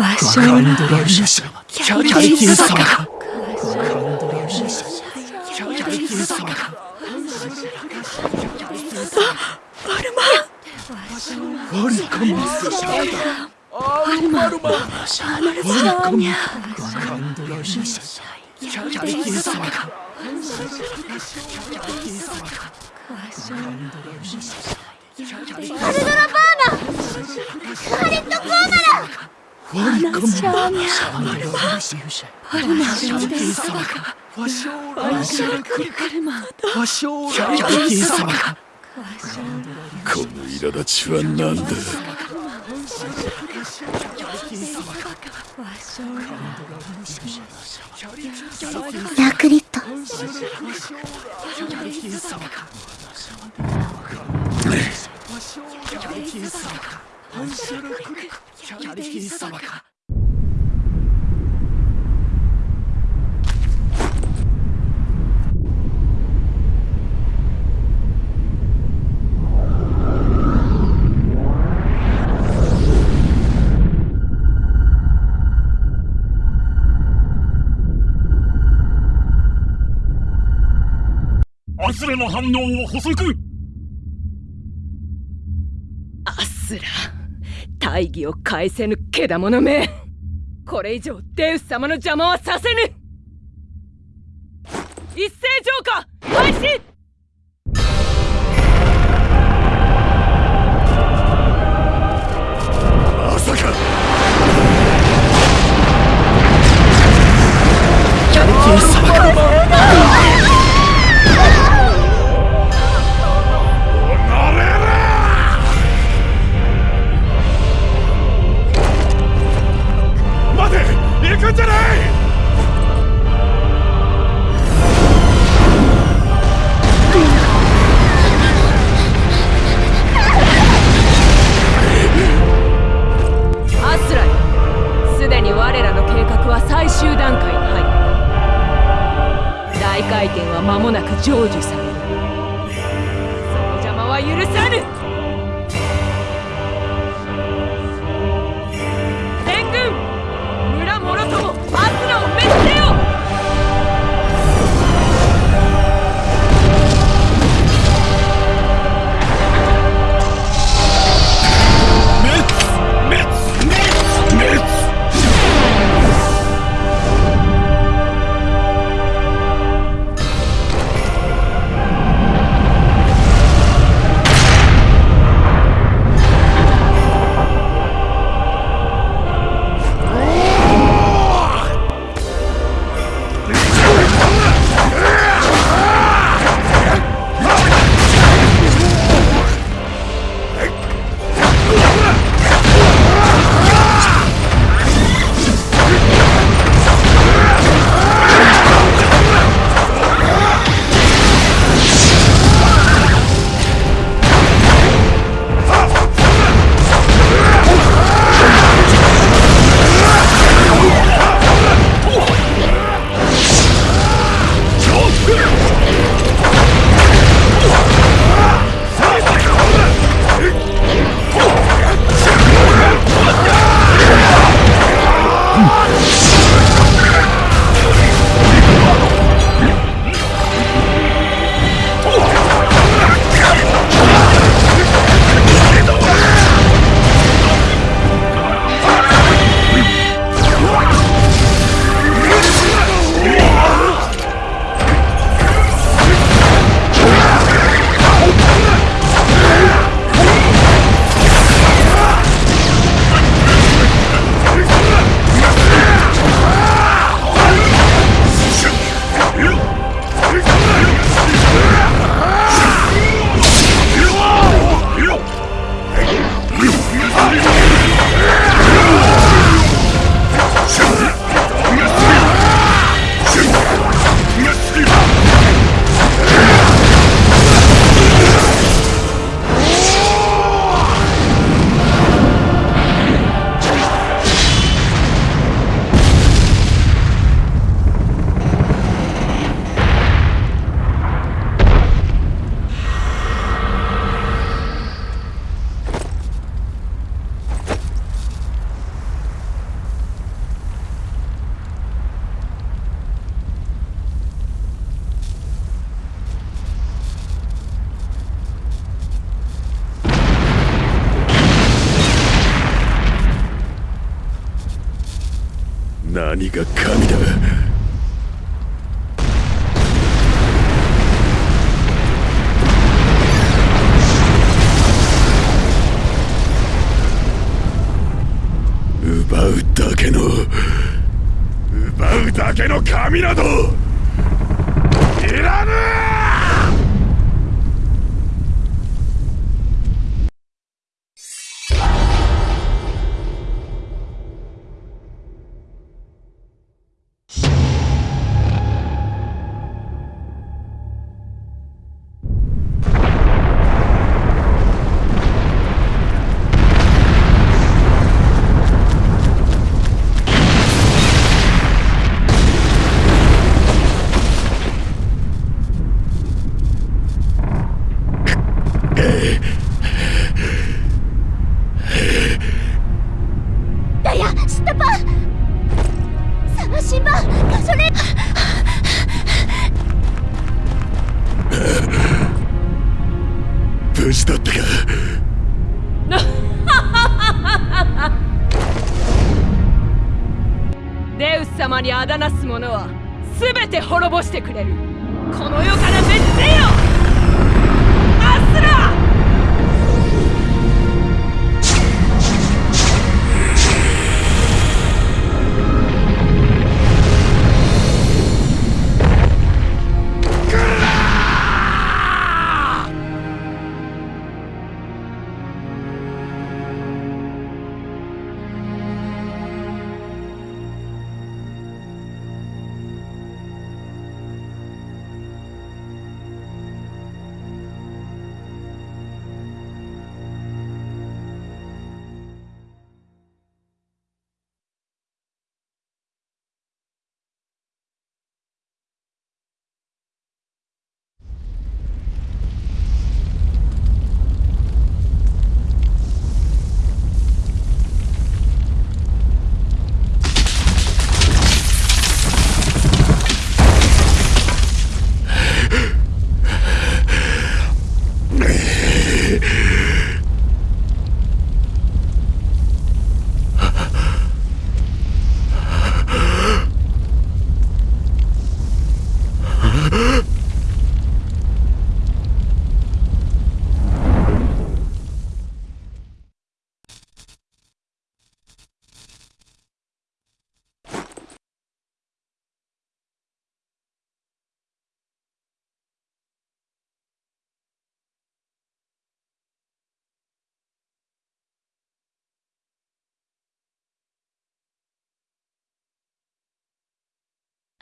わしょらキャリキン様かキャリキン様かバルマ。ワリカマ。バルマ。バルマ。ワリカマ。カンドラシキャリキン様かアルドラバーナハリット・コーナラワリカマシャーニャパルマシャリキン様かワショーラシャクルカルマワショーラキャリキン様かこの苛立ちは何だ？ラクリットキャリキン様かアスラの反応を補足。アスラ大義を返せぬけだものめ。これ以上デウス様の邪魔はさせぬ。一斉浄化開始何が神だ？奪うだけの奪うだけの神など！様にあだなす者は全て滅ぼしてくれる。この世から滅せよ！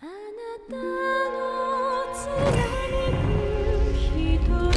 あなたの貫く人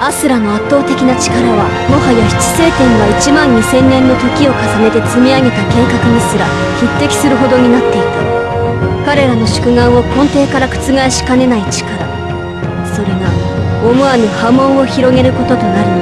アスラの圧倒的な力はもはや七星天が1万2000年の時を重ねて積み上げた計画にすら匹敵するほどになっていた。彼らの宿願を根底から覆しかねない力。それが思わぬ波紋を広げることとなるの